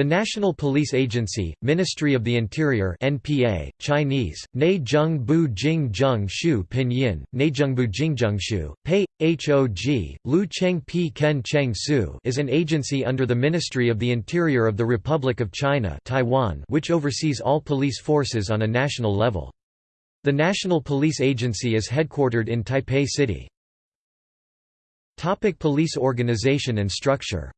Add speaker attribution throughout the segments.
Speaker 1: The National Police Agency, Ministry of the Interior (NPA), Chinese: Neizheng Bu Jing Zheng Shu Pinyin: Neizhengbu Jingzhengshu, Pei Hog Lu Cheng Pi Ken Cheng Su, is an agency under the Ministry of the Interior of the Republic of China, Taiwan, which oversees all police forces on a national level. The National Police Agency is headquartered in Taipei City. Topic police organization and structure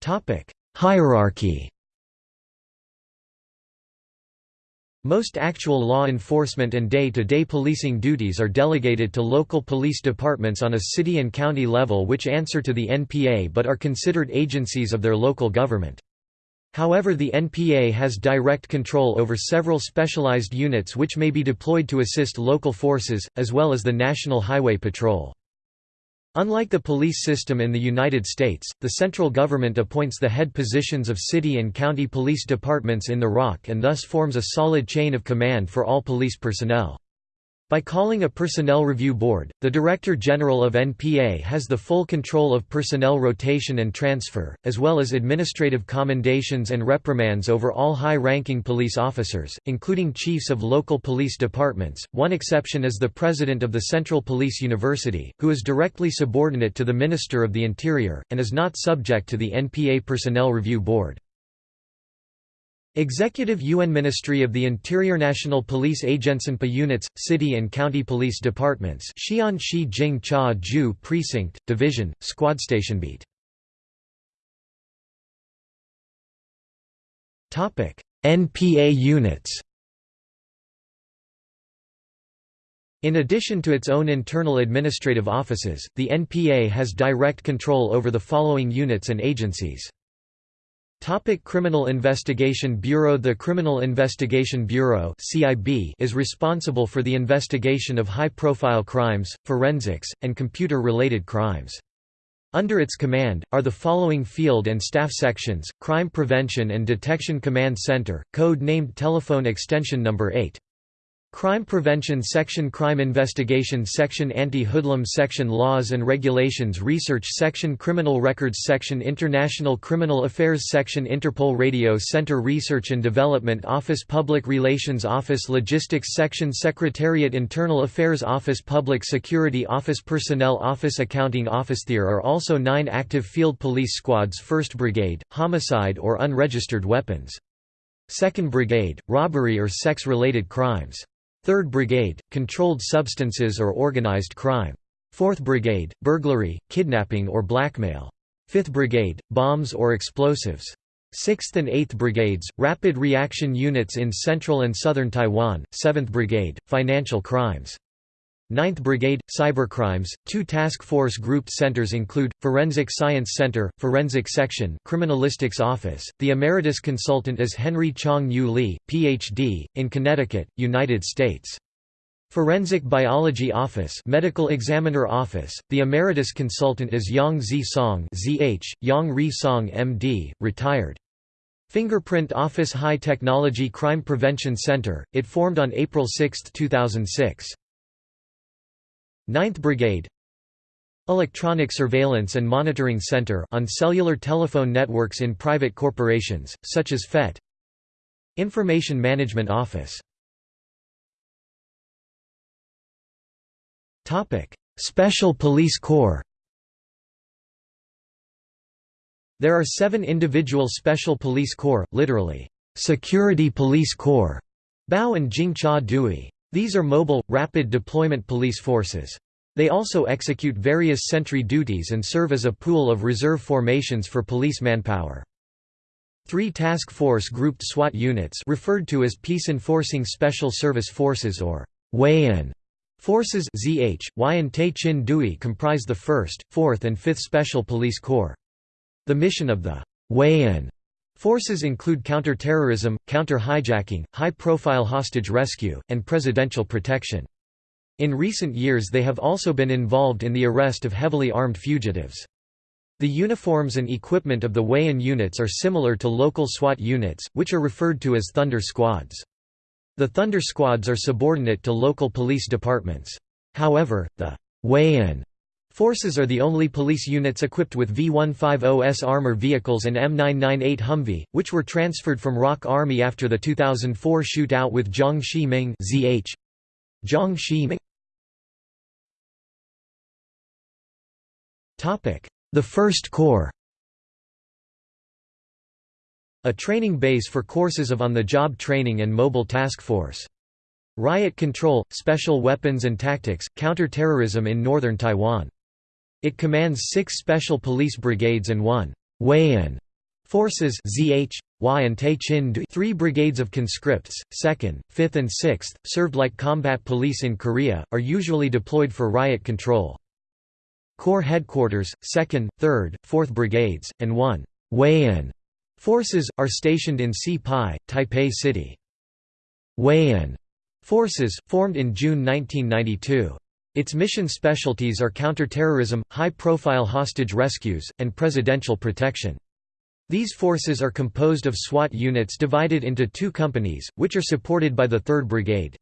Speaker 1: Topic: Hierarchy. Most actual law enforcement and day-to-day -day policing duties are delegated to local police departments on a city and county level which answer to the NPA but are considered agencies of their local government. However the NPA has direct control over several specialized units which may be deployed to assist local forces, as well as the National Highway Patrol. Unlike the police system in the United States, the central government appoints the head positions of city and county police departments in the ROC and thus forms a solid chain of command for all police personnel. By calling a Personnel Review Board, the Director General of NPA has the full control of personnel rotation and transfer, as well as administrative commendations and reprimands over all high-ranking police officers, including chiefs of local police departments. One exception is the President of the Central Police University, who is directly subordinate to the Minister of the Interior, and is not subject to the NPA Personnel Review Board. Executive UN Ministry of the Interior National Police Agencenpa Units, City and County Police Departments Xi'an Shi Jing Cha Ju Precinct, Division, Squad Station Beat. NPA units In addition to its own internal administrative offices, the NPA has direct control over the following units and agencies. Topic Criminal Investigation Bureau The Criminal Investigation Bureau CIB is responsible for the investigation of high-profile crimes, forensics, and computer-related crimes. Under its command, are the following field and staff sections, Crime Prevention and Detection Command Center, code named Telephone Extension Number 8. Crime Prevention Section Crime Investigation Section Anti-Hoodlum Section Laws and Regulations Research Section Criminal Records Section International Criminal Affairs Section Interpol Radio Center Research and Development Office Public Relations Office Logistics Section Secretariat Internal Affairs Office Public Security Office Personnel Office Accounting Office There are also nine active field police squads 1st Brigade, homicide or unregistered weapons. 2nd Brigade, robbery or sex-related crimes. 3rd Brigade, Controlled Substances or Organized Crime. 4th Brigade, Burglary, Kidnapping or Blackmail. 5th Brigade, Bombs or Explosives. 6th and 8th Brigades, Rapid Reaction Units in Central and Southern Taiwan. 7th Brigade, Financial Crimes. 9th Brigade, Cybercrimes. Two task force grouped centers include, Forensic Science Center, Forensic Section Criminalistics Office. The emeritus consultant is Henry Chang Yu Lee, Ph.D., in Connecticut, United States. Forensic Biology Office Medical Examiner Office, the emeritus consultant is Yang Zi Song ZH, Yang Ri Song MD, retired. Fingerprint Office High Technology Crime Prevention Center, it formed on April 6, 2006. 9th Brigade. Electronic Surveillance and Monitoring Center on cellular telephone networks in private corporations, such as FET Information Management Office. Special Police Corps. There are seven individual Special Police Corps, literally, Security Police Corps, Bao and Jingcha Dui. These are mobile, rapid deployment police forces. They also execute various sentry duties and serve as a pool of reserve formations for police manpower. Three task force grouped SWAT units referred to as Peace Enforcing Special Service Forces or Weian forces ZH, Y and Te Chin Dui comprise the 1st, 4th and 5th Special Police Corps. The mission of the Weian Forces include counter-terrorism, counter-hijacking, high-profile hostage rescue, and presidential protection. In recent years they have also been involved in the arrest of heavily armed fugitives. The uniforms and equipment of the Weian units are similar to local SWAT units, which are referred to as Thunder Squads. The Thunder Squads are subordinate to local police departments. However, the Weian Forces are the only police units equipped with V-150S armor vehicles and M998 Humvee, which were transferred from ROC Army after the 2004 shootout with Jiang Shi-ming ZH. Jiang Shi-ming The First Corps A training base for courses of on-the-job training and mobile task force. Riot control, special weapons and tactics, counter-terrorism in northern Taiwan. It commands six special police brigades and one Weian forces ZH, Y and Te Chin three brigades of conscripts, 2nd, 5th and 6th, served like combat police in Korea, are usually deployed for riot control. Corps headquarters, 2nd, 3rd, 4th brigades, and 1 Weian forces, are stationed in Si Pai, Taipei City. Weian forces, formed in June 1992. Its mission specialties are counterterrorism, high-profile hostage rescues, and presidential protection. These forces are composed of SWAT units divided into two companies, which are supported by the 3rd Brigade.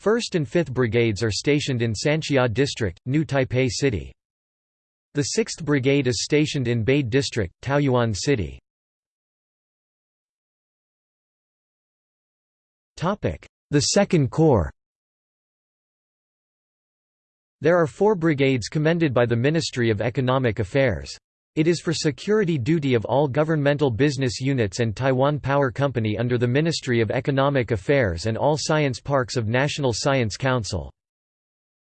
Speaker 1: 1st and 5th Brigades are stationed in Sanxia District, New Taipei City. The 6th Brigade is stationed in Bade District, Taoyuan City. The 2nd Corps there are four brigades commended by the Ministry of Economic Affairs. It is for security duty of all governmental business units and Taiwan Power Company under the Ministry of Economic Affairs and all science parks of National Science Council.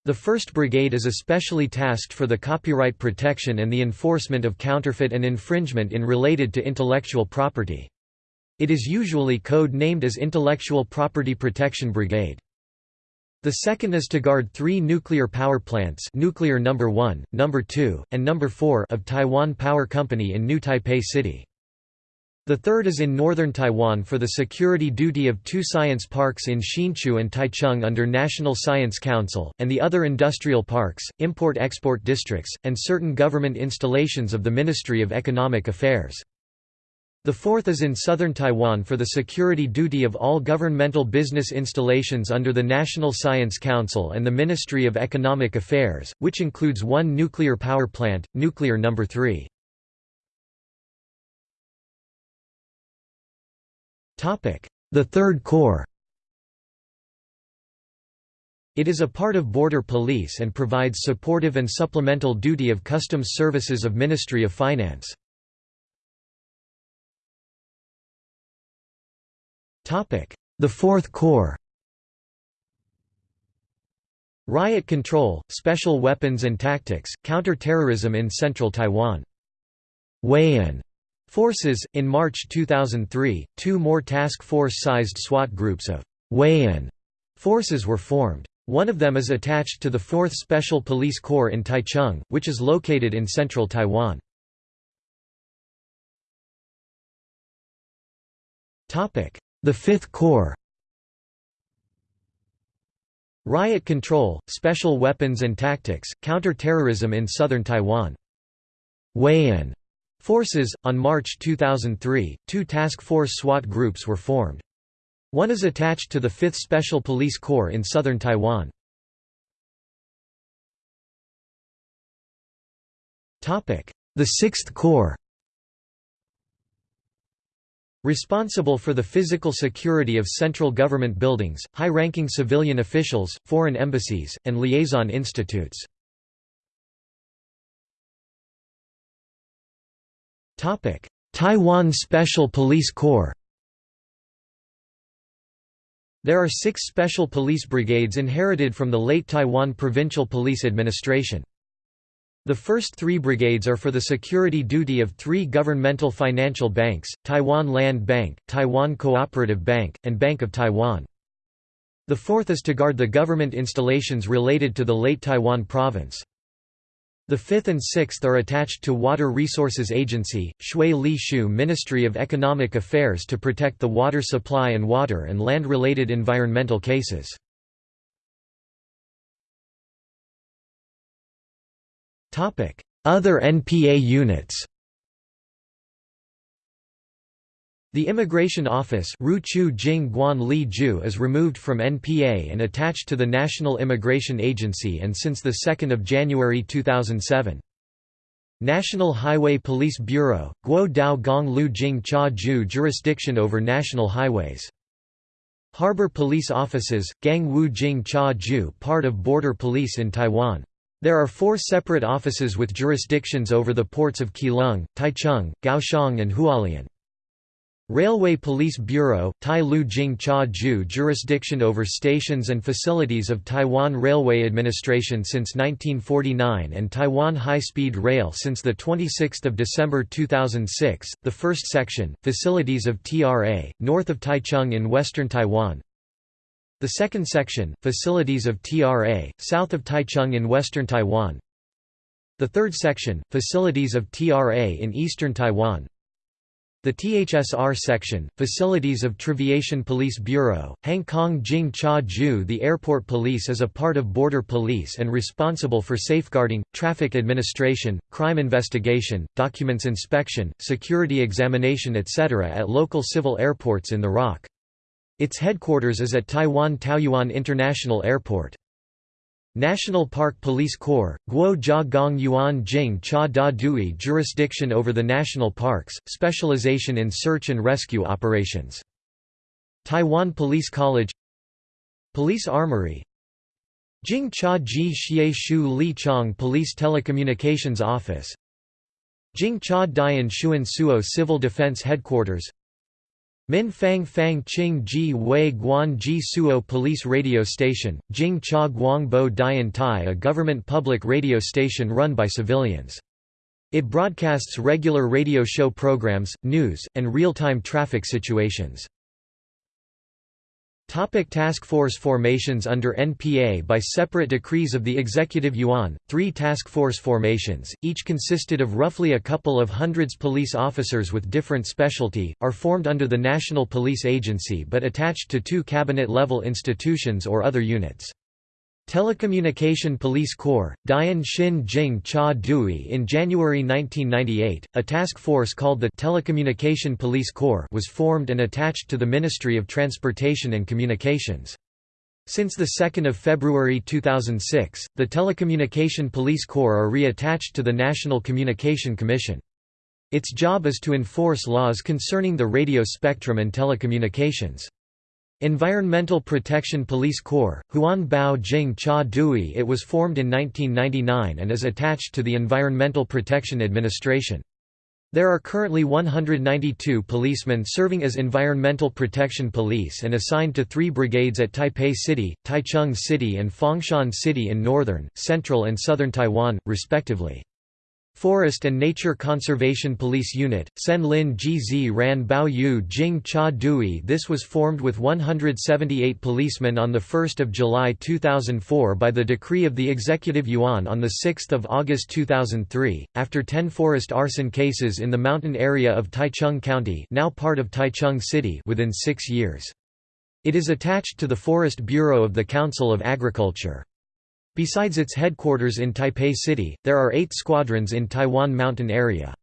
Speaker 1: The 1st Brigade is especially tasked for the copyright protection and the enforcement of counterfeit and infringement in related to intellectual property. It is usually code-named as Intellectual Property Protection Brigade. The second is to guard three nuclear power plants nuclear number 1, number 2, and number 4 of Taiwan Power Company in New Taipei City. The third is in northern Taiwan for the security duty of two science parks in Hsinchu and Taichung under National Science Council, and the other industrial parks, import-export districts, and certain government installations of the Ministry of Economic Affairs. The fourth is in southern Taiwan for the security duty of all governmental business installations under the National Science Council and the Ministry of Economic Affairs, which includes one nuclear power plant, nuclear number 3. The Third Corps It is a part of Border Police and provides supportive and supplemental duty of customs services of Ministry of Finance. The Fourth Corps Riot control, special weapons and tactics, counter-terrorism in central Taiwan. Weian forces. In March 2003, two more task force-sized SWAT groups of Weian forces were formed. One of them is attached to the 4th Special Police Corps in Taichung, which is located in central Taiwan. The Fifth Corps Riot control, special weapons and tactics, counter-terrorism in southern Taiwan. Weian forces. On March 2003, two task force SWAT groups were formed. One is attached to the 5th Special Police Corps in southern Taiwan. The 6th Corps Responsible for the physical security of central government buildings, high-ranking civilian officials, foreign embassies, and liaison institutes. Taiwan Special Police Corps There are six special police brigades inherited from the late Taiwan Provincial Police Administration. The first three brigades are for the security duty of three governmental financial banks, Taiwan Land Bank, Taiwan Cooperative Bank, and Bank of Taiwan. The fourth is to guard the government installations related to the late Taiwan province. The fifth and sixth are attached to Water Resources Agency, Shui Li Shu Ministry of Economic Affairs to protect the water supply and water and land-related environmental cases. Other NPA units The Immigration Office is removed from NPA and attached to the National Immigration Agency and since 2 January 2007. National Highway Police Bureau, Guo Dao Gong Lu Jing Cha Ju jurisdiction over national highways. Harbor Police Offices, Gang Wu Jing Cha Ju part of Border Police in Taiwan. There are four separate offices with jurisdictions over the ports of Keelung, Taichung, Kaohsiung and Hualien. Railway Police Bureau, Tai Lu Jing Cha Ju jurisdiction over stations and facilities of Taiwan Railway Administration since 1949 and Taiwan High Speed Rail since 26 December 2006, the first section, facilities of TRA, north of Taichung in western Taiwan, the second section, facilities of TRA, south of Taichung in western Taiwan, the third section, facilities of TRA in eastern Taiwan, the THSR section, Facilities of Triviation Police Bureau, Hong Kong Jing Cha Ju The airport police is a part of border police and responsible for safeguarding, traffic administration, crime investigation, documents inspection, security examination etc. at local civil airports in the ROC. Its headquarters is at Taiwan Taoyuan International Airport. National Park Police Corps, Guo Jia Gong Yuan Jing Cha Da Dui jurisdiction over the national parks, specialization in search and rescue operations. Taiwan Police College Police Armory Jing Cha Ji Xie Shu Li Chong Police Telecommunications Office Jing Cha Dian Shuan Suo Civil Defense Headquarters Min Fang Fang Ji Wei Guan Ji Suo Police Radio Station, Jing Cha Guangbo Dian Tai a government public radio station run by civilians. It broadcasts regular radio show programs, news, and real-time traffic situations. Topic task force formations Under NPA By separate decrees of the Executive Yuan, three task force formations, each consisted of roughly a couple of hundreds police officers with different specialty, are formed under the National Police Agency but attached to two cabinet-level institutions or other units. Telecommunication Police Corps, Dian Xin Jing Cha Dui In January 1998, a task force called the Telecommunication Police Corps was formed and attached to the Ministry of Transportation and Communications. Since 2 February 2006, the Telecommunication Police Corps are reattached to the National Communication Commission. Its job is to enforce laws concerning the radio spectrum and telecommunications. Environmental Protection Police Corps, Huan Bao Jing Cha Dui It was formed in 1999 and is attached to the Environmental Protection Administration. There are currently 192 policemen serving as Environmental Protection Police and assigned to three brigades at Taipei City, Taichung City and Fengshan City in northern, central and southern Taiwan, respectively. Forest and Nature Conservation Police Unit, Sen Lin Gz Ran Bao Yu Jing Cha Dui This was formed with 178 policemen on 1 July 2004 by the decree of the Executive Yuan on 6 August 2003, after 10 forest arson cases in the mountain area of Taichung County now part of Taichung City within six years. It is attached to the Forest Bureau of the Council of Agriculture. Besides its headquarters in Taipei City, there are eight squadrons in Taiwan mountain area.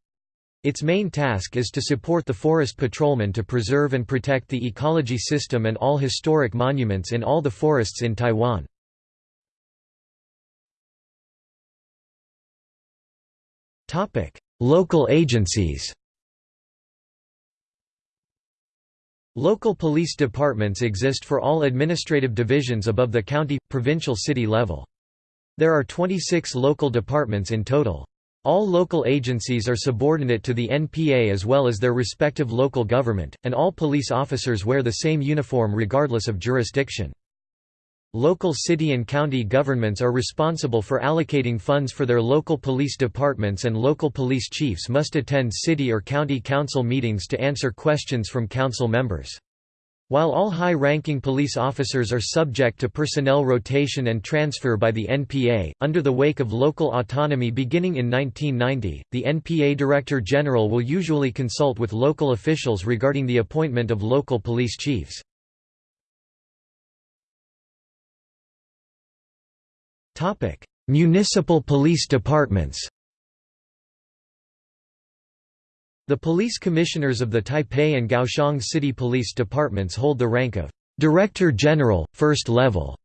Speaker 1: Its main task is to support the forest patrolmen to preserve and protect the ecology system and all historic monuments in all the forests in Taiwan. Local agencies Local police departments exist for all administrative divisions above the county, provincial city level. There are 26 local departments in total. All local agencies are subordinate to the NPA as well as their respective local government, and all police officers wear the same uniform regardless of jurisdiction. Local city and county governments are responsible for allocating funds for their local police departments and local police chiefs must attend city or county council meetings to answer questions from council members. While all high-ranking police officers are subject to personnel rotation and transfer by the NPA, under the wake of local autonomy beginning in 1990, the NPA Director General will usually consult with local officials regarding the appointment of local police chiefs. Municipal police departments The police commissioners of the Taipei and Kaohsiung City Police Departments hold the rank of Director General, first level,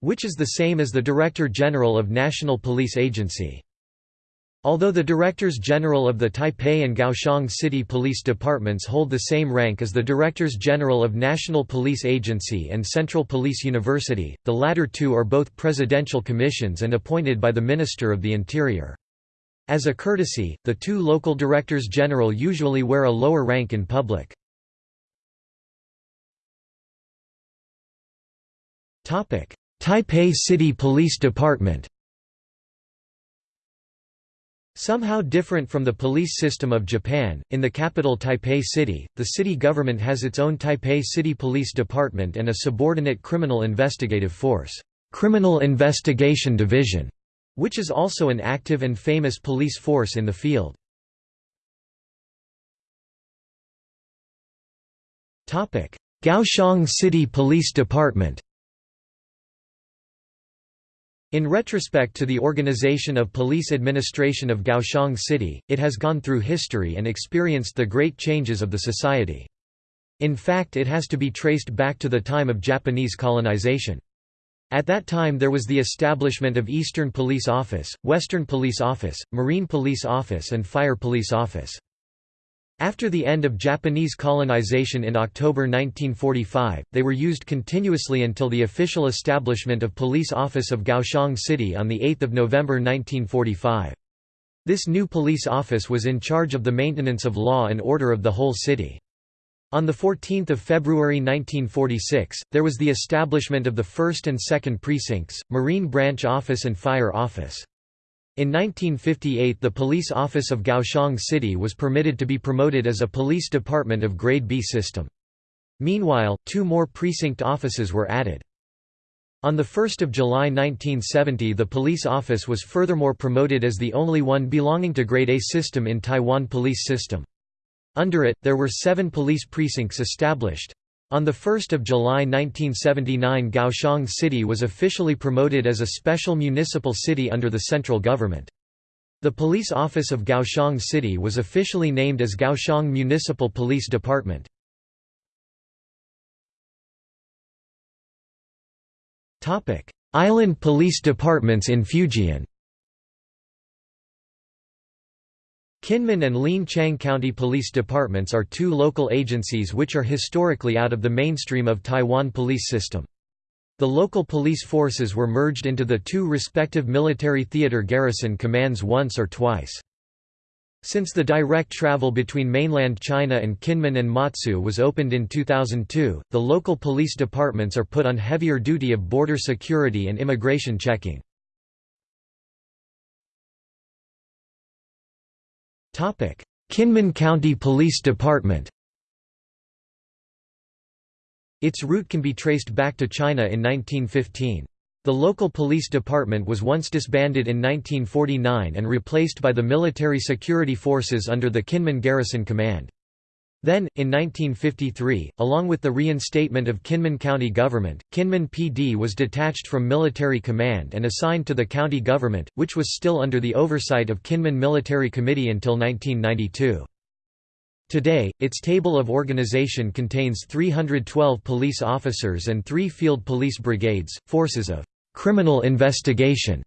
Speaker 1: which is the same as the Director General of National Police Agency. Although the Directors General of the Taipei and Kaohsiung City Police Departments hold the same rank as the Directors General of National Police Agency and Central Police University, the latter two are both presidential commissions and appointed by the Minister of the Interior. As a courtesy, the two local Directors General usually wear a lower rank in public. Taipei City Police Department Somehow different from the police system of Japan, in the capital Taipei City, the city government has its own Taipei City Police Department and a subordinate criminal investigative force, Criminal Investigation Division, which is also an active and famous police force in the field. Kaohsiung City Police Department in retrospect to the organization of police administration of Kaohsiung City, it has gone through history and experienced the great changes of the society. In fact it has to be traced back to the time of Japanese colonization. At that time there was the establishment of Eastern Police Office, Western Police Office, Marine Police Office and Fire Police Office. After the end of Japanese colonization in October 1945, they were used continuously until the official establishment of Police Office of Kaohsiung City on 8 November 1945. This new police office was in charge of the maintenance of law and order of the whole city. On 14 February 1946, there was the establishment of the 1st and 2nd Precincts, Marine Branch Office and Fire Office. In 1958 the police office of Kaohsiung City was permitted to be promoted as a police department of Grade B system. Meanwhile, two more precinct offices were added. On 1 July 1970 the police office was furthermore promoted as the only one belonging to Grade A system in Taiwan police system. Under it, there were seven police precincts established. On 1 July 1979 Kaohsiung City was officially promoted as a special municipal city under the central government. The police office of Kaohsiung City was officially named as Kaohsiung Municipal Police Department. Island police departments in Fujian Kinmen and Lienchiang County Police Departments are two local agencies which are historically out of the mainstream of Taiwan police system. The local police forces were merged into the two respective military theater garrison commands once or twice. Since the direct travel between mainland China and Kinmen and Matsu was opened in 2002, the local police departments are put on heavier duty of border security and immigration checking. Kinmen County Police Department Its route can be traced back to China in 1915. The local police department was once disbanded in 1949 and replaced by the military security forces under the Kinmen Garrison Command. Then, in 1953, along with the reinstatement of Kinmen County government, Kinmen PD was detached from military command and assigned to the county government, which was still under the oversight of Kinmen Military Committee until 1992. Today, its table of organization contains 312 police officers and three field police brigades, forces of criminal investigation,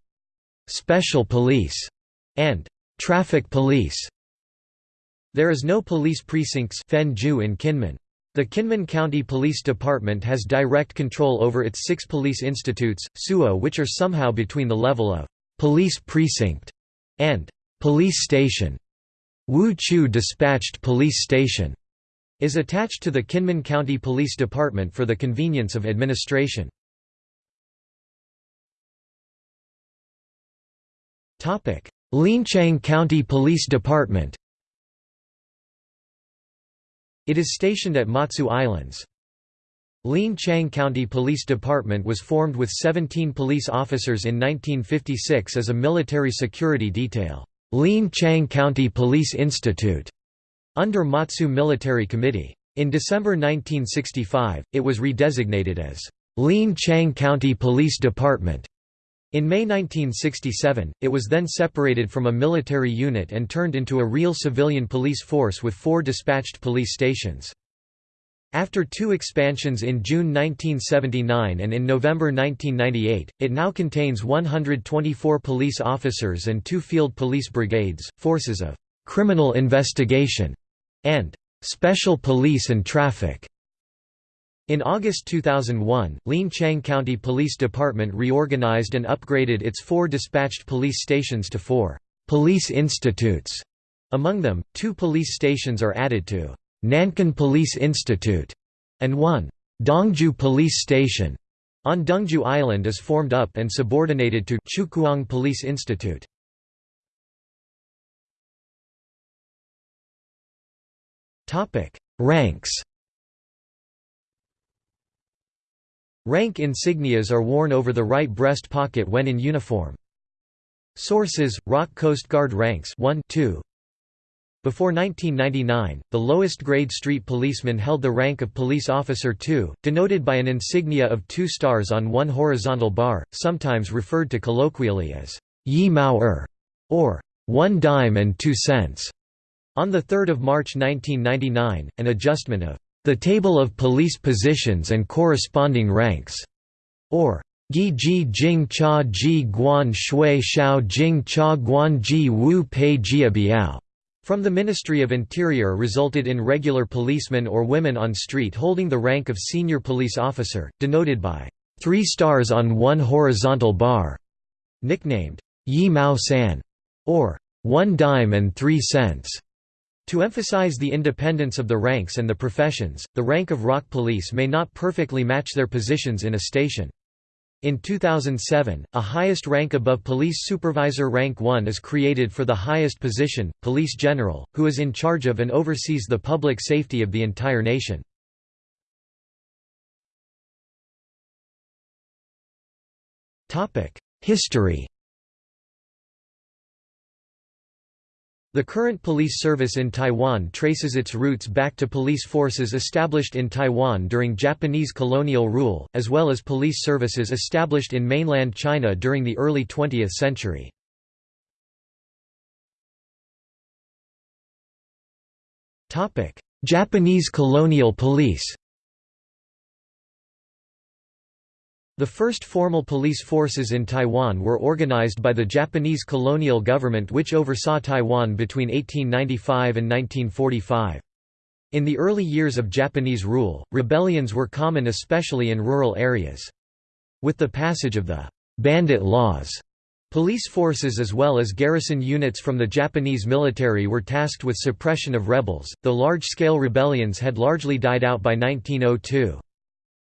Speaker 1: special police, and traffic police. There is no police precincts in Kinmen. The Kinmen County Police Department has direct control over its six police institutes, SUO which are somehow between the level of «police precinct» and «police station». Wuqiu Dispatched Police Station is attached to the Kinmen County Police Department for the convenience of administration. Lienchiang County Police Department it is stationed at Matsu Islands. Lienchiang County Police Department was formed with 17 police officers in 1956 as a military security detail, Lienchiang County Police Institute, under Matsu Military Committee. In December 1965, it was redesignated as Lienchiang County Police Department. In May 1967, it was then separated from a military unit and turned into a real civilian police force with four dispatched police stations. After two expansions in June 1979 and in November 1998, it now contains 124 police officers and two field police brigades, forces of «criminal investigation» and «special police and traffic». In August 2001, Lienchiang County Police Department reorganized and upgraded its four dispatched police stations to four «police institutes». Among them, two police stations are added to Nankin Police Institute, and one Dongju Police Station on Dongju Island is formed up and subordinated to Chukuang Police Institute. Ranks Rank insignias are worn over the right breast pocket when in uniform. Sources: ROC Coast Guard ranks 1 2 before 1999, the lowest grade street policeman held the rank of police officer 2, denoted by an insignia of two stars on one horizontal bar, sometimes referred to colloquially as Yi Mao Er, or one dime and two cents. On 3 March 1999, an adjustment of the table of police positions and corresponding ranks, or Gi Ji Jing Cha Ji Guan Shui Shao Jing Cha Guan Ji Wu Pei Jia Biao from the Ministry of Interior resulted in regular policemen or women on street holding the rank of senior police officer, denoted by three stars on one horizontal bar, nicknamed Yi Mao San, or one dime and three cents. To emphasize the independence of the ranks and the professions, the rank of ROC police may not perfectly match their positions in a station. In 2007, a highest rank above police supervisor rank 1 is created for the highest position, police general, who is in charge of and oversees the public safety of the entire nation. History The current police service in Taiwan traces its roots back to police forces established in Taiwan during Japanese colonial rule, as well as police services established in mainland China during the early 20th century. Japanese colonial police The first formal police forces in Taiwan were organized by the Japanese colonial government which oversaw Taiwan between 1895 and 1945. In the early years of Japanese rule, rebellions were common especially in rural areas. With the passage of the «bandit laws», police forces as well as garrison units from the Japanese military were tasked with suppression of rebels, though large-scale rebellions had largely died out by 1902.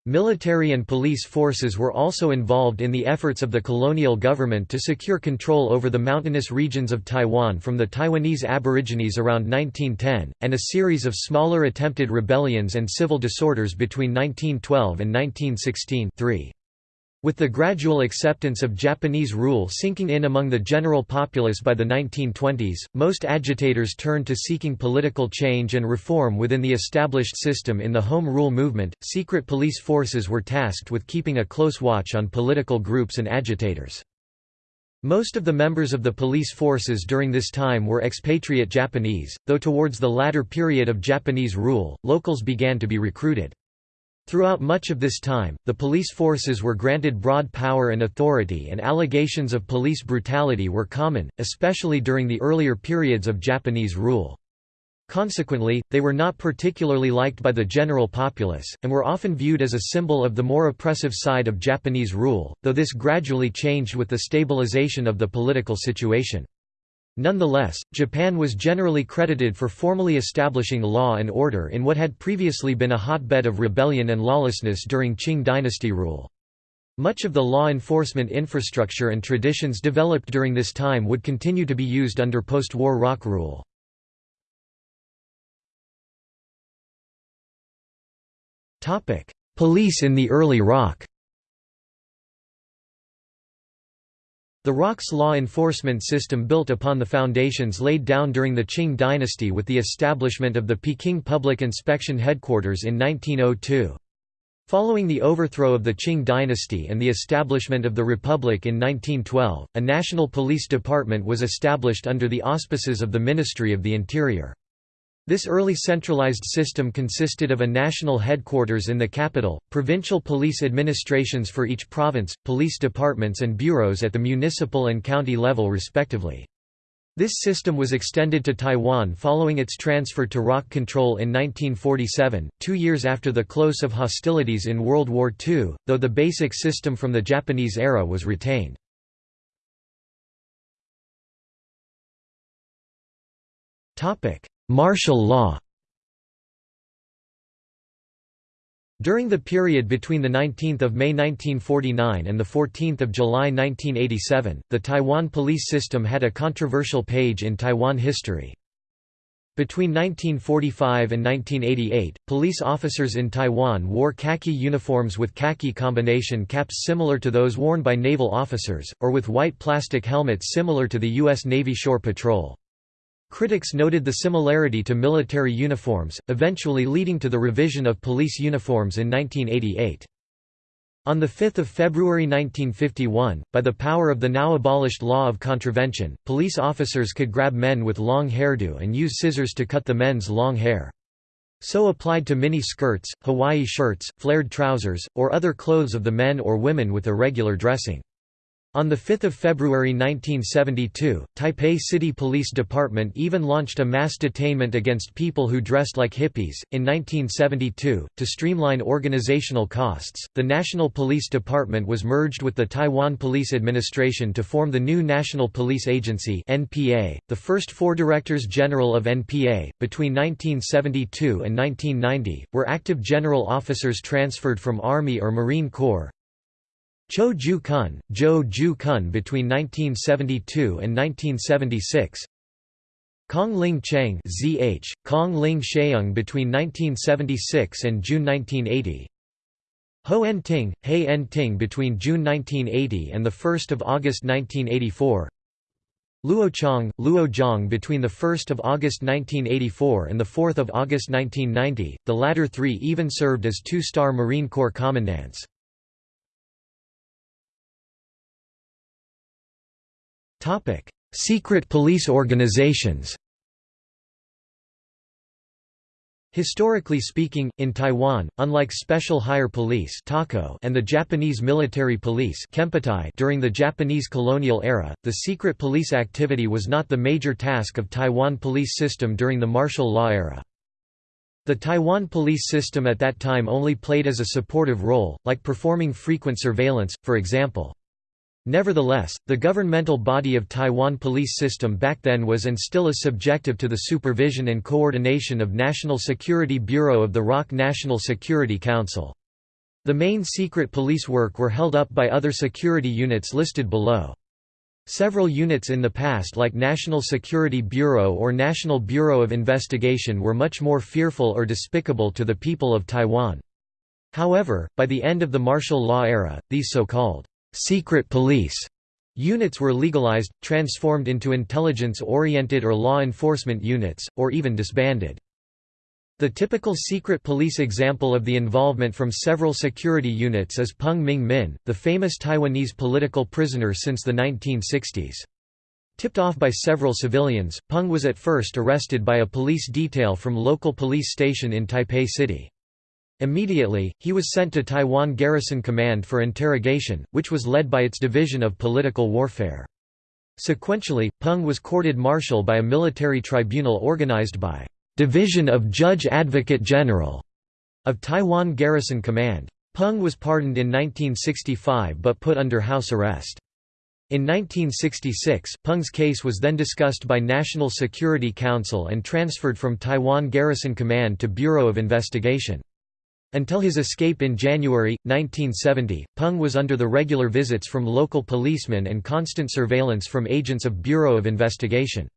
Speaker 1: Military and police forces were also involved in the efforts of the colonial government to secure control over the mountainous regions of Taiwan from the Taiwanese Aborigines around 1910, and a series of smaller attempted rebellions and civil disorders between 1912 and 1916 3. With the gradual acceptance of Japanese rule sinking in among the general populace by the 1920s, most agitators turned to seeking political change and reform within the established system in the Home Rule movement. Secret police forces were tasked with keeping a close watch on political groups and agitators. Most of the members of the police forces during this time were expatriate Japanese, though towards the latter period of Japanese rule, locals began to be recruited. Throughout much of this time, the police forces were granted broad power and authority and allegations of police brutality were common, especially during the earlier periods of Japanese rule. Consequently, they were not particularly liked by the general populace, and were often viewed as a symbol of the more oppressive side of Japanese rule, though this gradually changed with the stabilization of the political situation. Nonetheless, Japan was generally credited for formally establishing law and order in what had previously been a hotbed of rebellion and lawlessness during Qing dynasty rule. Much of the law enforcement infrastructure and traditions developed during this time would continue to be used under post-war ROC rule. Police in the early ROC The ROC's law enforcement system built upon the foundations laid down during the Qing dynasty with the establishment of the Peking Public Inspection Headquarters in 1902. Following the overthrow of the Qing dynasty and the establishment of the Republic in 1912, a national police department was established under the auspices of the Ministry of the Interior. This early centralized system consisted of a national headquarters in the capital, provincial police administrations for each province, police departments and bureaus at the municipal and county level respectively. This system was extended to Taiwan following its transfer to ROC control in 1947, two years after the close of hostilities in World War II, though the basic system from the Japanese era was retained. Martial law During the period between 19 May 1949 and 14 July 1987, the Taiwan police system had a controversial page in Taiwan history. Between 1945 and 1988, police officers in Taiwan wore khaki uniforms with khaki combination caps similar to those worn by naval officers, or with white plastic helmets similar to the U.S. Navy Shore Patrol. Critics noted the similarity to military uniforms, eventually leading to the revision of police uniforms in 1988. On 5 February 1951, by the power of the now abolished law of contravention, police officers could grab men with long hairdo and use scissors to cut the men's long hair. So applied to mini skirts, Hawaii shirts, flared trousers, or other clothes of the men or women with irregular dressing. On 5 February 1972, Taipei City Police Department even launched a mass detainment against people who dressed like hippies. In 1972, to streamline organizational costs, the National Police Department was merged with the Taiwan Police Administration to form the new National Police Agency (NPA). The first four directors general of NPA, between 1972 and 1990, were active general officers transferred from Army or Marine Corps. Cho Ju Kun, Zhou Ju Kun between 1972 and 1976 Kong Ling Cheng ZH, Kong Ling Sheung between 1976 and June 1980 Ho En Ting, He En Ting between June 1980 and 1 August 1984 Luo Chong, Luo Zhang between 1 August 1984 and 4 August 1990, the latter three even served as two-star Marine Corps commandants. Topic: Secret police organizations. Historically speaking, in Taiwan, unlike Special Higher Police and the Japanese military police during the Japanese colonial era, the secret police activity was not the major task of Taiwan police system during the martial law era. The Taiwan police system at that time only played as a supportive role, like performing frequent surveillance, for example. Nevertheless, the governmental body of Taiwan police system back then was and still is subjective to the supervision and coordination of National Security Bureau of the ROC National Security Council. The main secret police work were held up by other security units listed below. Several units in the past like National Security Bureau or National Bureau of Investigation were much more fearful or despicable to the people of Taiwan. However, by the end of the martial law era, these so-called secret police units were legalized, transformed into intelligence-oriented or law enforcement units, or even disbanded. The typical secret police example of the involvement from several security units is Peng Ming Min, the famous Taiwanese political prisoner since the 1960s. Tipped off by several civilians, Peng was at first arrested by a police detail from local police station in Taipei City. Immediately, he was sent to Taiwan Garrison Command for interrogation, which was led by its Division of Political Warfare. Sequentially, Peng was courted martial by a military tribunal organized by Division of Judge Advocate General of Taiwan Garrison Command. Peng was pardoned in 1965 but put under house arrest. In 1966, Peng's case was then discussed by National Security Council and transferred from Taiwan Garrison Command to Bureau of Investigation. Until his escape in January, 1970, Peng was under the regular visits from local policemen and constant surveillance from agents of Bureau of Investigation.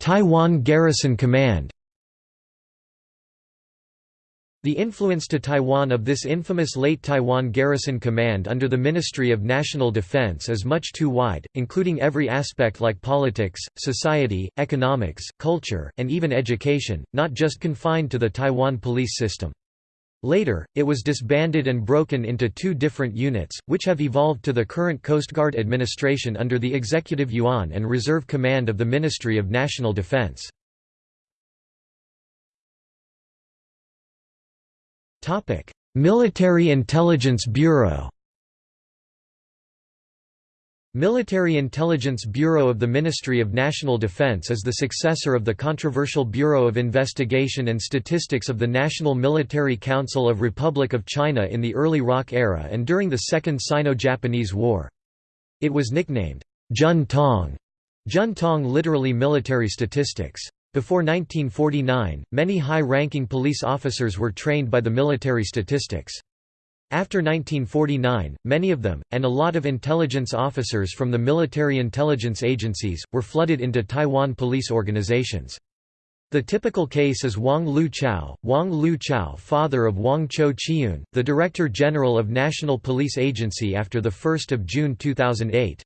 Speaker 1: Taiwan Garrison Command The influence to Taiwan of this infamous late Taiwan Garrison Command under the Ministry of National Defense is much too wide, including every aspect like politics, society, economics, culture, and even education, not just confined to the Taiwan police system. Later, it was disbanded and broken into two different units, which have evolved to the current Coast Guard administration under the Executive Yuan and Reserve Command of the Ministry of National Defense. Military Intelligence Bureau Military Intelligence Bureau of the Ministry of National Defense is the successor of the controversial Bureau of Investigation and Statistics of the National Military Council of Republic of China in the early ROC era and during the Second Sino-Japanese War. It was nicknamed Jun Tong, Jun Tong literally military statistics. Before 1949, many high-ranking police officers were trained by the military statistics. After 1949, many of them, and a lot of intelligence officers from the military intelligence agencies, were flooded into Taiwan police organizations. The typical case is Wang Lu Chao, Wang Lu Chao father of Wang Cho Chiun, the Director General of National Police Agency after 1 June 2008.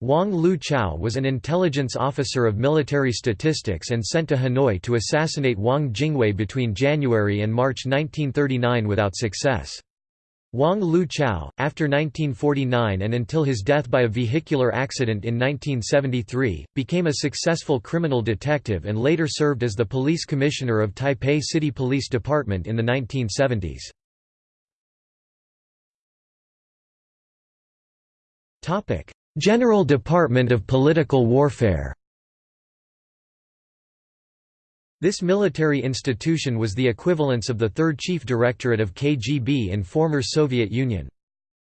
Speaker 1: Wang Lu Chao was an intelligence officer of military statistics and sent to Hanoi to assassinate Wang Jingwei between January and March 1939 without success. Wang Lu Chao, after 1949 and until his death by a vehicular accident in 1973, became a successful criminal detective and later served as the police commissioner of Taipei City Police Department in the 1970s. General Department of Political Warfare This military institution was the equivalence of the third chief directorate of KGB in former Soviet Union.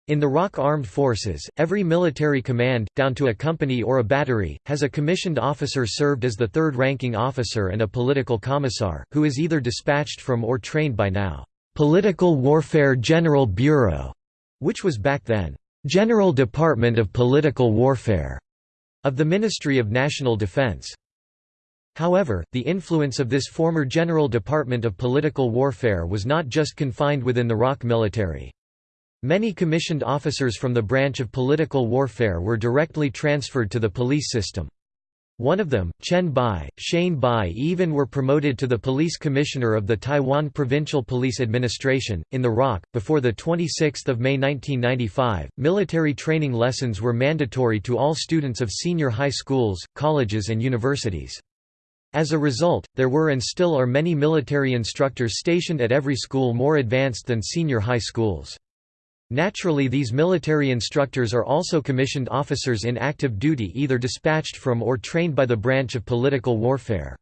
Speaker 1: In the ROC Armed Forces, every military command, down to a company or a battery, has a commissioned officer served as the third ranking officer and a political commissar, who is either dispatched from or trained by now, "'Political Warfare General Bureau", which was back then, General Department of Political Warfare of the Ministry of National Defense. However, the influence of this former General Department of Political Warfare was not just confined within the ROC military. Many commissioned officers from the branch of political warfare were directly transferred to the police system. One of them, Chen Bai, Shane Bai even were promoted to the police commissioner of the Taiwan Provincial Police Administration. In the ROC, before 26 May 1995, military training lessons were mandatory to all students of senior high schools, colleges and universities. As a result, there were and still are many military instructors stationed at every school more advanced than senior high schools. Naturally these military instructors are also commissioned officers in active duty either dispatched from or trained by the branch of political warfare.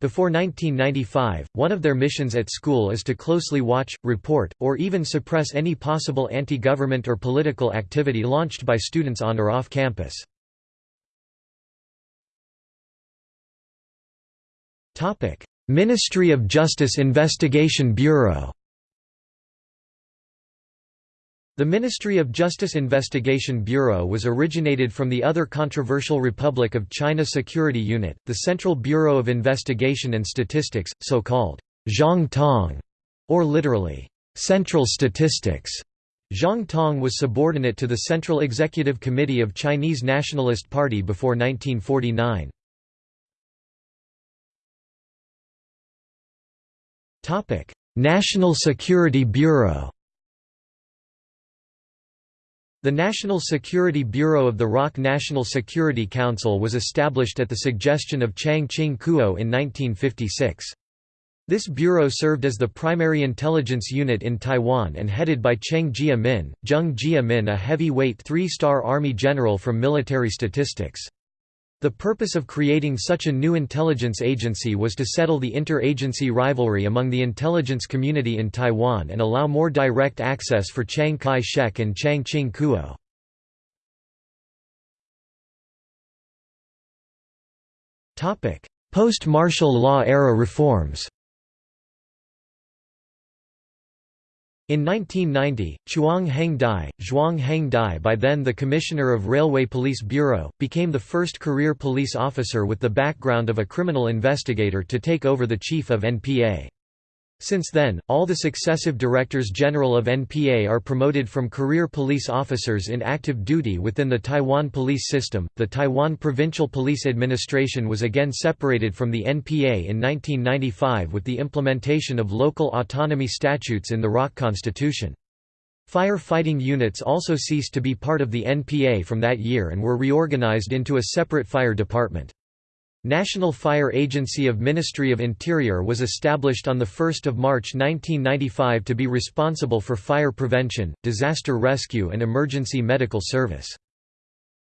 Speaker 1: Before 1995, one of their missions at school is to closely watch, report, or even suppress any possible anti-government or political activity launched by students on or off campus. Ministry of Justice Investigation Bureau the Ministry of Justice Investigation Bureau was originated from the other controversial Republic of China Security Unit, the Central Bureau of Investigation and Statistics, so-called Zhang Tong, or literally, Central Statistics. Zhang Tong was subordinate to the Central Executive Committee of Chinese Nationalist Party before 1949. National Security Bureau the National Security Bureau of the ROC National Security Council was established at the suggestion of Chiang Ching Kuo in 1956. This bureau served as the primary intelligence unit in Taiwan and headed by Cheng Jia-min, Zheng Jia-min a heavyweight three-star army general from military statistics. The purpose of creating such a new intelligence agency was to settle the inter-agency rivalry among the intelligence community in Taiwan and allow more direct access for Chiang Kai-shek and Chiang Ching Kuo. Post-martial law era reforms In 1990, Chuang Heng Dai, Zhuang Heng Dai by then the Commissioner of Railway Police Bureau, became the first career police officer with the background of a criminal investigator to take over the chief of NPA. Since then, all the successive Directors General of NPA are promoted from career police officers in active duty within the Taiwan police system. The Taiwan Provincial Police Administration was again separated from the NPA in 1995 with the implementation of local autonomy statutes in the ROC Constitution. Fire fighting units also ceased to be part of the NPA from that year and were reorganized into a separate fire department. National Fire Agency of Ministry of Interior was established on 1 March 1995 to be responsible for fire prevention, disaster rescue and emergency medical service.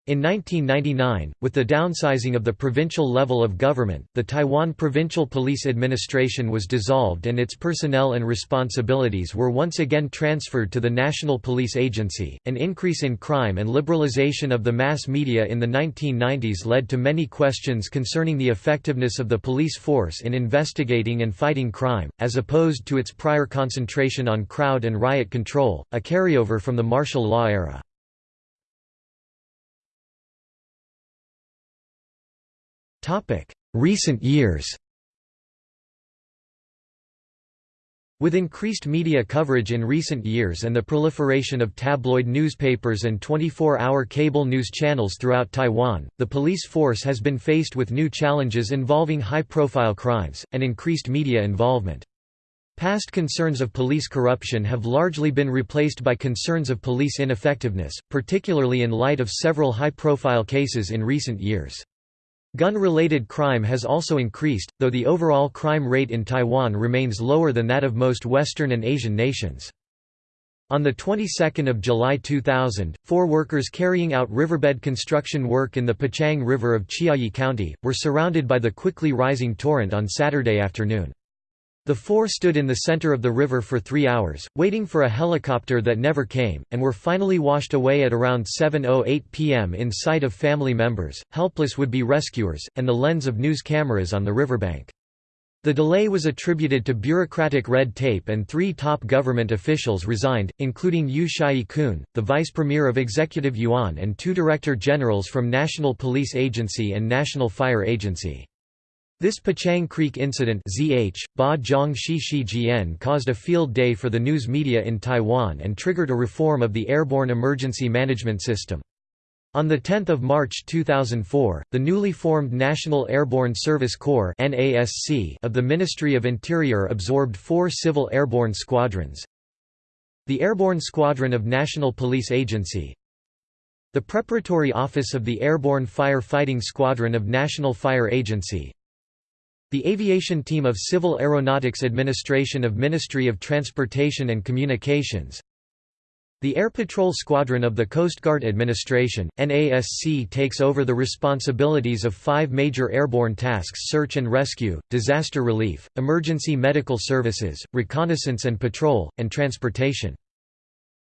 Speaker 1: In 1999, with the downsizing of the provincial level of government, the Taiwan Provincial Police Administration was dissolved and its personnel and responsibilities were once again transferred to the National Police Agency. An increase in crime and liberalization of the mass media in the 1990s led to many questions concerning the effectiveness of the police force in investigating and fighting crime, as opposed to its prior concentration on crowd and riot control, a carryover from the martial law era. Recent years With increased media coverage in recent years and the proliferation of tabloid newspapers and 24-hour cable news channels throughout Taiwan, the police force has been faced with new challenges involving high-profile crimes, and increased media involvement. Past concerns of police corruption have largely been replaced by concerns of police ineffectiveness, particularly in light of several high-profile cases in recent years. Gun-related crime has also increased, though the overall crime rate in Taiwan remains lower than that of most Western and Asian nations. On the 22nd of July 2000, four workers carrying out riverbed construction work in the Pachang River of Chiayi County, were surrounded by the quickly rising torrent on Saturday afternoon. The four stood in the center of the river for three hours, waiting for a helicopter that never came, and were finally washed away at around 7.08 pm in sight of family members, helpless would-be rescuers, and the lens of news cameras on the riverbank. The delay was attributed to bureaucratic red tape and three top government officials resigned, including Yu Shyi-kun, the vice premier of Executive Yuan and two director generals from National Police Agency and National Fire Agency. This Pachang Creek incident ZH, ba Zhang Shi caused a field day for the news media in Taiwan and triggered a reform of the airborne emergency management system. On 10 March 2004, the newly formed National Airborne Service Corps of the Ministry of Interior absorbed four civil airborne squadrons. The Airborne Squadron of National Police Agency, the Preparatory Office of the Airborne Fire Fighting Squadron of National Fire Agency the Aviation Team of Civil Aeronautics Administration of Ministry of Transportation and Communications the Air Patrol Squadron of the Coast Guard Administration, NASC takes over the responsibilities of five major airborne tasks search and rescue, disaster relief, emergency medical services, reconnaissance and patrol, and transportation.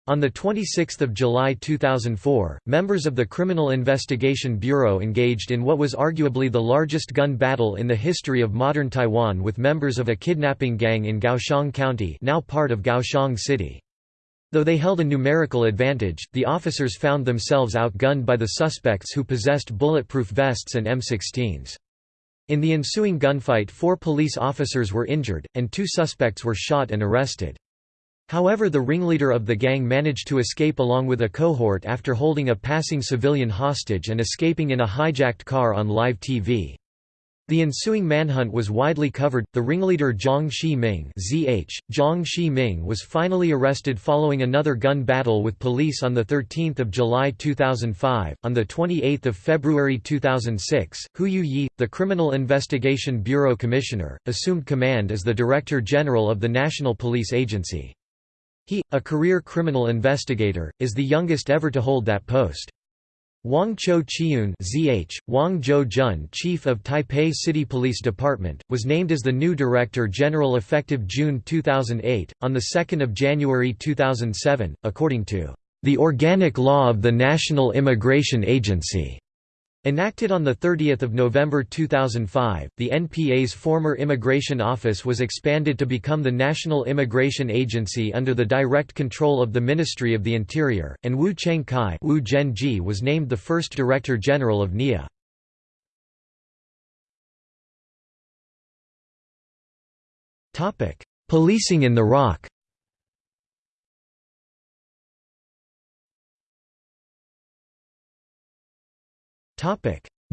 Speaker 1: On 26 July 2004, members of the Criminal Investigation Bureau engaged in what was arguably the largest gun battle in the history of modern Taiwan with members of a kidnapping gang in Kaohsiung County now part of Kaohsiung City. Though they held a numerical advantage, the officers found themselves outgunned by the suspects who possessed bulletproof vests and M16s. In the ensuing gunfight four police officers were injured, and two suspects were shot and arrested. However the ringleader of the gang managed to escape along with a cohort after holding a passing civilian hostage and escaping in a hijacked car on live TV. The ensuing manhunt was widely covered. The ringleader Zhang Shi-ming (ZH) Zhang Shi-ming was finally arrested following another gun battle with police on the 13th of July 2005. On the 28th of February 2006, Hou Yu-ih, the Criminal Investigation Bureau Commissioner, assumed command as the Director General of the National Police Agency. He, a career criminal investigator, is the youngest ever to hold that post. Wang Cho Chiun ZH, Wang Zhou Jun Chief of Taipei City Police Department, was named as the new Director General effective June 2008. On 2 January 2007, according to the Organic Law of the National Immigration Agency, Enacted on 30 November 2005, the NPA's former Immigration Office was expanded to become the National Immigration Agency under the direct control of the Ministry of the Interior, and Wu Cheng-kai was named the first Director General of NIA. Policing in the ROC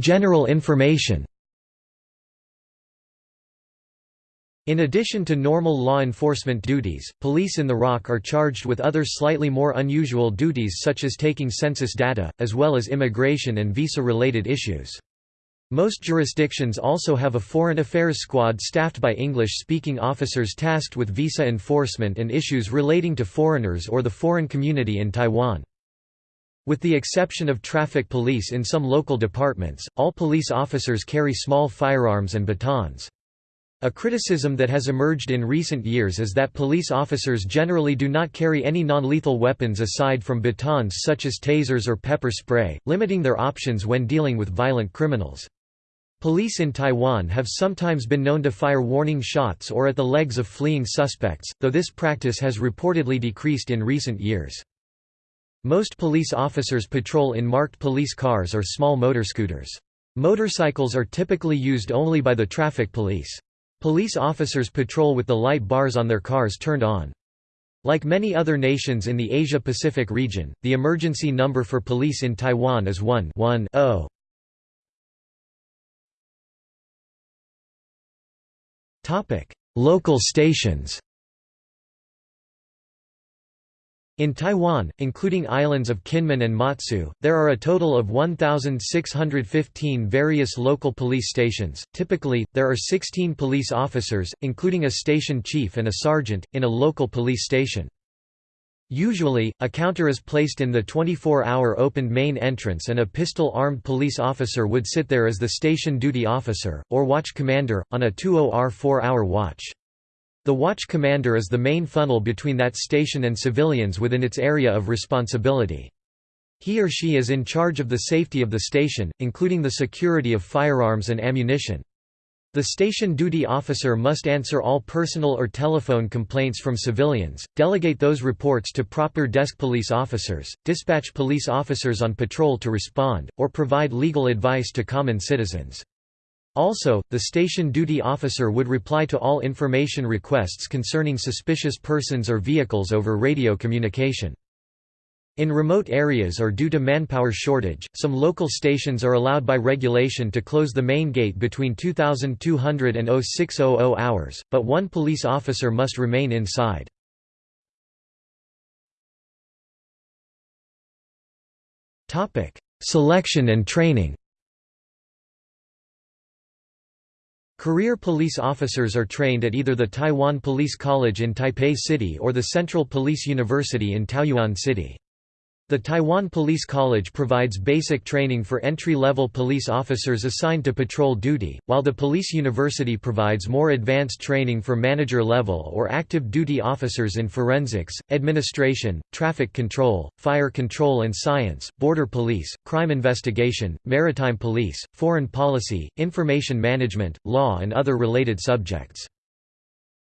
Speaker 1: General information In addition to normal law enforcement duties, police in the ROC are charged with other slightly more unusual duties such as taking census data, as well as immigration and visa-related issues. Most jurisdictions also have a foreign affairs squad staffed by English-speaking officers tasked with visa enforcement and issues relating to foreigners or the foreign community in Taiwan. With the exception of traffic police in some local departments, all police officers carry small firearms and batons. A criticism that has emerged in recent years is that police officers generally do not carry any non-lethal weapons aside from batons such as tasers or pepper spray, limiting their options when dealing with violent criminals. Police in Taiwan have sometimes been known to fire warning shots or at the legs of fleeing suspects, though this practice has reportedly decreased in recent years. Most police officers patrol in marked police cars or small motor scooters. Motorcycles are typically used only by the traffic police. Police officers patrol with the light bars on their cars turned on. Like many other nations in the Asia-Pacific region, the emergency number for police in Taiwan is 1-1-0. Local stations In Taiwan, including islands of Kinmen and Matsu, there are a total of 1,615 various local police stations. Typically, there are 16 police officers, including a station chief and a sergeant, in a local police station. Usually, a counter is placed in the 24-hour opened main entrance and a pistol-armed police officer would sit there as the station duty officer, or watch commander, on a 20-hour 4-hour watch. The watch commander is the main funnel between that station and civilians within its area of responsibility. He or she is in charge of the safety of the station, including the security of firearms and ammunition. The station duty officer must answer all personal or telephone complaints from civilians, delegate those reports to proper desk police officers, dispatch police officers on patrol to respond, or provide legal advice to common citizens. Also, the station duty officer would reply to all information requests concerning suspicious persons or vehicles over radio communication. In remote areas or due to manpower shortage, some local stations are allowed by regulation to close the main gate between 2200 and 0600 hours, but one police officer must remain inside. Selection and training Career police officers are trained at either the Taiwan Police College in Taipei City or the Central Police University in Taoyuan City. The Taiwan Police College provides basic training for entry-level police officers assigned to patrol duty, while the Police University provides more advanced training for manager-level or active duty officers in forensics, administration, traffic control, fire control and science, border police, crime investigation, maritime police, foreign policy, information management, law and other related subjects.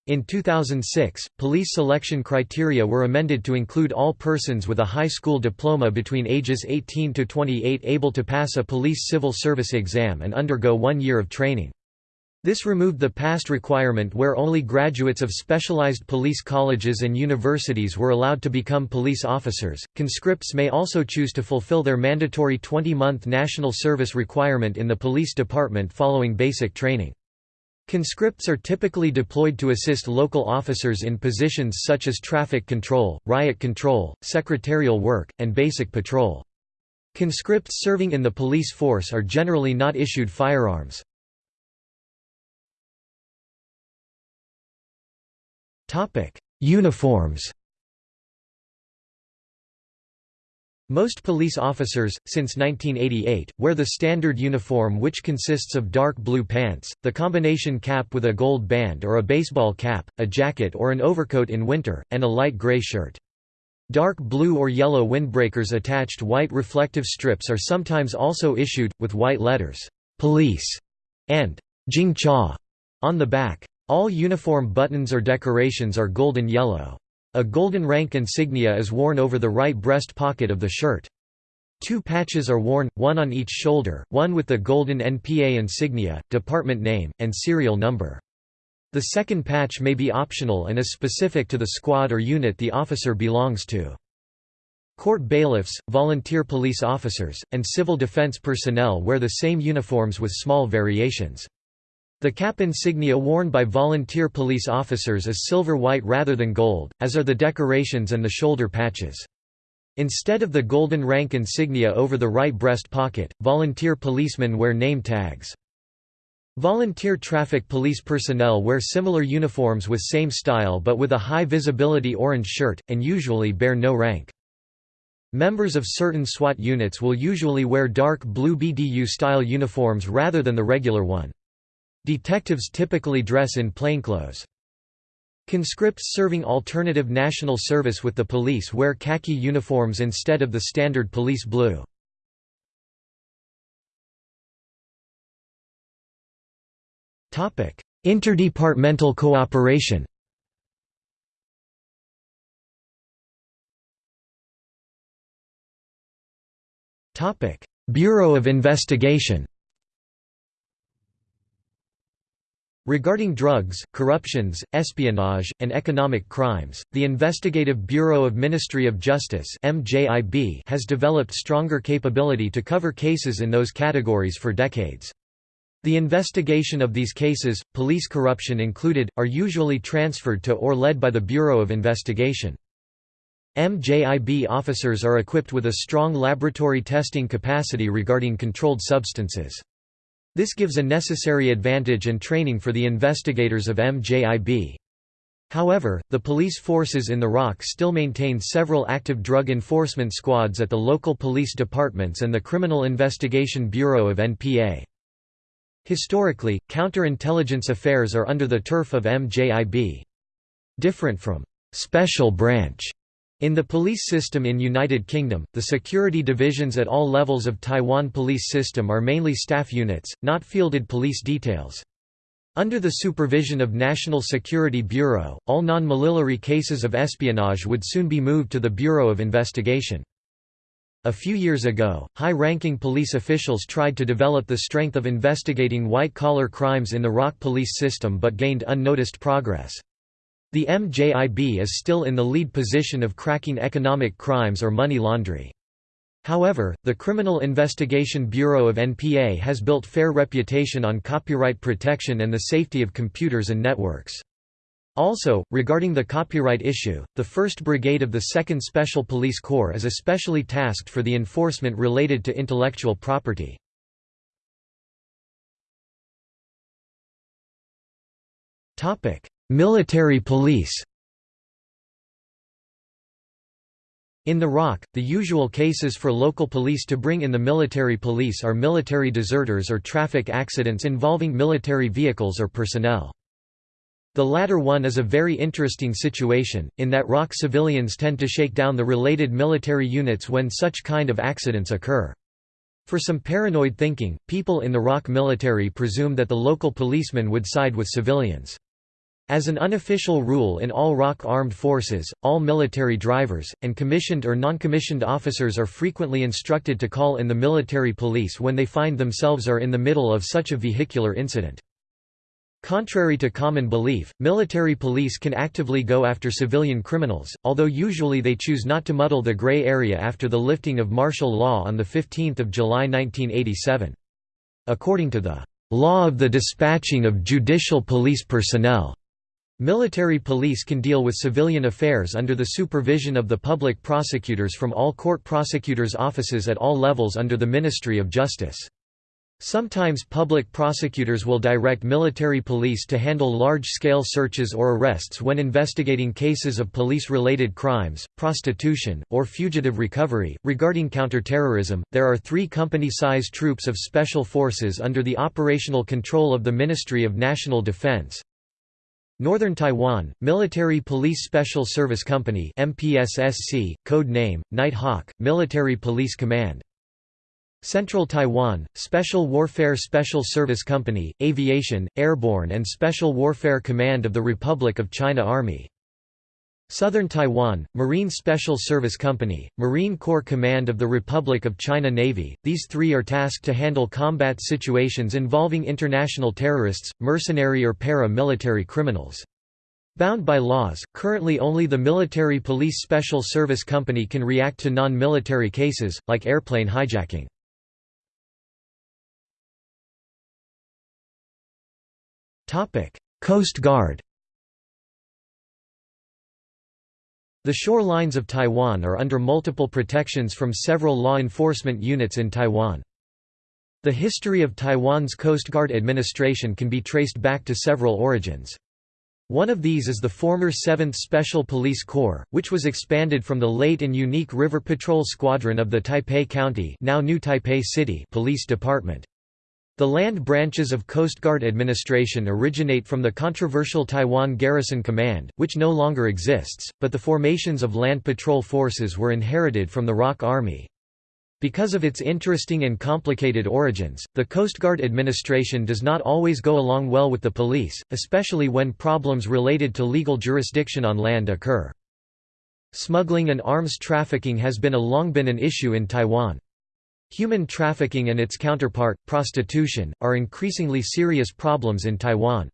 Speaker 1: In 2006, police selection criteria were amended to include all persons with a high school diploma between ages 18 to 28 able to pass a police civil service exam and undergo one year of training. This removed the past requirement where only graduates of specialized police colleges and universities were allowed to become police officers. Conscripts may also choose to fulfill their mandatory 20 month national service requirement in the police department following basic training. Conscripts are typically deployed to assist local officers in positions such as traffic control, riot control, secretarial work, and basic patrol. Conscripts serving in the police force are generally not issued firearms. Uniforms Most police officers, since 1988, wear the standard uniform which consists of dark blue pants, the combination cap with a gold band or a baseball cap, a jacket or an overcoat in winter, and a light gray shirt. Dark blue or yellow windbreakers attached white reflective strips are sometimes also issued, with white letters, "'Police' and "'Jing Cha' on the back. All uniform buttons or decorations are golden yellow. A golden rank insignia is worn over the right breast pocket of the shirt. Two patches are worn, one on each shoulder, one with the golden NPA insignia, department name, and serial number. The second patch may be optional and is specific to the squad or unit the officer belongs to. Court bailiffs, volunteer police officers, and civil defense personnel wear the same uniforms with small variations. The cap insignia worn by volunteer police officers is silver-white rather than gold, as are the decorations and the shoulder patches. Instead of the golden rank insignia over the right breast pocket, volunteer policemen wear name tags. Volunteer traffic police personnel wear similar uniforms with same style but with a high visibility orange shirt, and usually bear no rank. Members of certain SWAT units will usually wear dark blue BDU-style uniforms rather than the regular one. Detectives typically dress in plainclothes. Conscripts serving alternative national service with the police wear khaki uniforms instead of the standard police blue. Interdepartmental cooperation Bureau of Investigation Regarding drugs, corruptions, espionage, and economic crimes, the Investigative Bureau of Ministry of Justice has developed stronger capability to cover cases in those categories for decades. The investigation of these cases, police corruption included, are usually transferred to or led by the Bureau of Investigation. MJIB officers are equipped with a strong laboratory testing capacity regarding controlled substances. This gives a necessary advantage and training for the investigators of MJIB. However, the police forces in the ROC still maintain several active drug enforcement squads at the local police departments and the Criminal Investigation Bureau of NPA. Historically, counterintelligence affairs are under the turf of MJIB. Different from «special branch» In the police system in United Kingdom, the security divisions at all levels of Taiwan police system are mainly staff units, not fielded police details. Under the supervision of National Security Bureau, all non-military cases of espionage would soon be moved to the Bureau of Investigation. A few years ago, high-ranking police officials tried to develop the strength of investigating white-collar crimes in the ROC police system but gained unnoticed progress. The MJIB is still in the lead position of cracking economic crimes or money laundry. However, the Criminal Investigation Bureau of NPA has built fair reputation on copyright protection and the safety of computers and networks. Also, regarding the copyright issue, the 1st Brigade of the 2nd Special Police Corps is especially tasked for the enforcement related to intellectual property. Military police In the ROC, the usual cases for local police to bring in the military police are military deserters or traffic accidents involving military vehicles or personnel. The latter one is a very interesting situation, in that ROC civilians tend to shake down the related military units when such kind of accidents occur. For some paranoid thinking, people in the ROC military presume that the local policemen would side with civilians. As an unofficial rule in all ROC armed forces, all military drivers, and commissioned or non-commissioned officers are frequently instructed to call in the military police when they find themselves are in the middle of such a vehicular incident. Contrary to common belief, military police can actively go after civilian criminals, although usually they choose not to muddle the gray area after the lifting of martial law on 15 July 1987. According to the "...law of the dispatching of judicial police personnel", Military police can deal with civilian affairs under the supervision of the public prosecutors from all court prosecutors' offices at all levels under the Ministry of Justice. Sometimes public prosecutors will direct military police to handle large-scale searches or arrests when investigating cases of police-related crimes, prostitution, or fugitive recovery. Regarding counterterrorism, there are three company-size troops of special forces under the operational control of the Ministry of National Defense, Northern Taiwan, Military Police Special Service Company MPSSC, code name, Night Hawk, Military Police Command. Central Taiwan, Special Warfare Special Service Company, Aviation, Airborne and Special Warfare Command of the Republic of China Army Southern Taiwan, Marine Special Service Company, Marine Corps Command of the Republic of China Navy, these three are tasked to handle combat situations involving international terrorists, mercenary or para-military criminals. Bound by laws, currently only the Military Police Special Service Company can react to non-military cases, like airplane hijacking. Coast Guard The shorelines of Taiwan are under multiple protections from several law enforcement units in Taiwan. The history of Taiwan's Coast Guard administration can be traced back to several origins. One of these is the former 7th Special Police Corps, which was expanded from the late and unique River Patrol Squadron of the Taipei County now New Taipei City Police Department. The land branches of Coast Guard administration originate from the controversial Taiwan Garrison Command, which no longer exists, but the formations of land patrol forces were inherited from the ROC Army. Because of its interesting and complicated origins, the Coast Guard administration does not always go along well with the police, especially when problems related to legal jurisdiction on land occur. Smuggling and arms trafficking has been a long been an issue in Taiwan. Human trafficking and its counterpart, prostitution, are increasingly serious problems in Taiwan.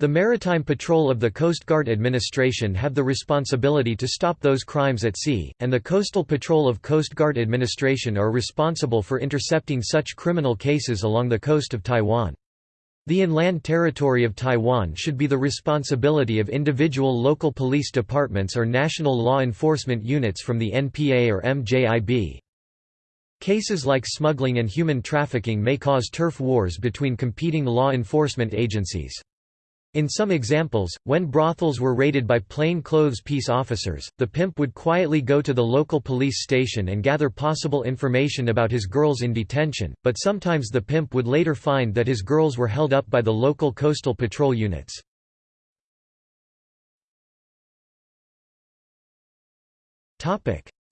Speaker 1: The Maritime Patrol of the Coast Guard Administration have the responsibility to stop those crimes at sea, and the Coastal Patrol of Coast Guard Administration are responsible for intercepting such criminal cases along the coast of Taiwan. The inland territory of Taiwan should be the responsibility of individual local police departments or national law enforcement units from the NPA or MJIB. Cases like smuggling and human trafficking may cause turf wars between competing law enforcement agencies. In some examples, when brothels were raided by plainclothes peace officers, the pimp would quietly go to the local police station and gather possible information about his girls in detention, but sometimes the pimp would later find that his girls were held up by the local coastal patrol units.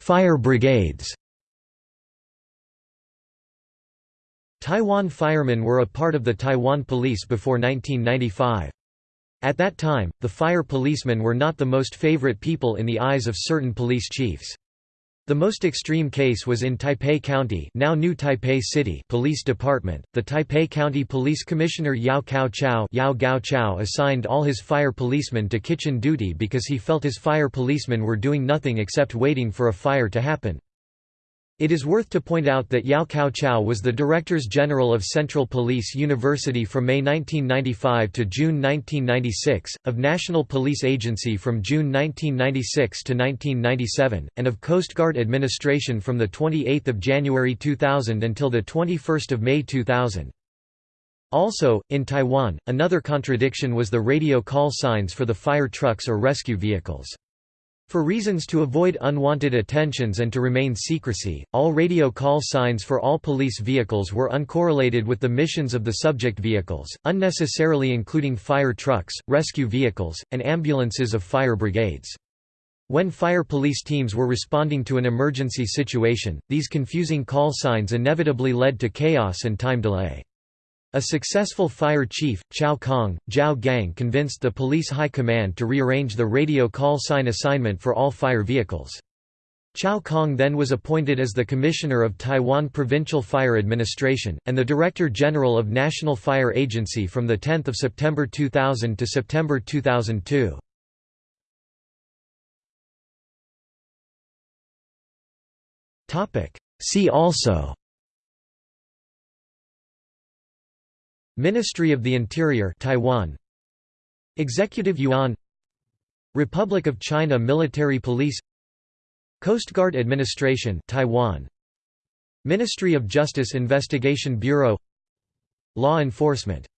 Speaker 1: Fire brigades Taiwan firemen were a part of the Taiwan police before 1995. At that time, the fire policemen were not the most favorite people in the eyes of certain police chiefs. The most extreme case was in Taipei County now New Taipei City Police Department. The Taipei County Police Commissioner Yao Kao Chao, Yao Gao Chao assigned all his fire policemen to kitchen duty because he felt his fire policemen were doing nothing except waiting for a fire to happen. It is worth to point out that Yao Kao Chao was the Directors General of Central Police University from May 1995 to June 1996, of National Police Agency from June 1996 to 1997, and of Coast Guard Administration from 28 January 2000 until 21 May 2000. Also, in Taiwan, another contradiction was the radio call signs for the fire trucks or rescue vehicles. For reasons to avoid unwanted attentions and to remain secrecy, all radio call signs for all police vehicles were uncorrelated with the missions of the subject vehicles, unnecessarily including fire trucks, rescue vehicles, and ambulances of fire brigades. When fire police teams were responding to an emergency situation, these confusing call signs inevitably led to chaos and time delay. A successful fire chief, Chow Kong, Zhao Gang convinced the police high command to rearrange the radio call sign assignment for all fire vehicles. Chow Kong then was appointed as the Commissioner of Taiwan Provincial Fire Administration, and the Director General of National Fire Agency from 10 September 2000 to September 2002. See also Ministry of the Interior Taiwan. Executive Yuan. Republic of China Military Police. Coast Guard Administration Taiwan. Ministry of Justice Investigation Bureau. Law Enforcement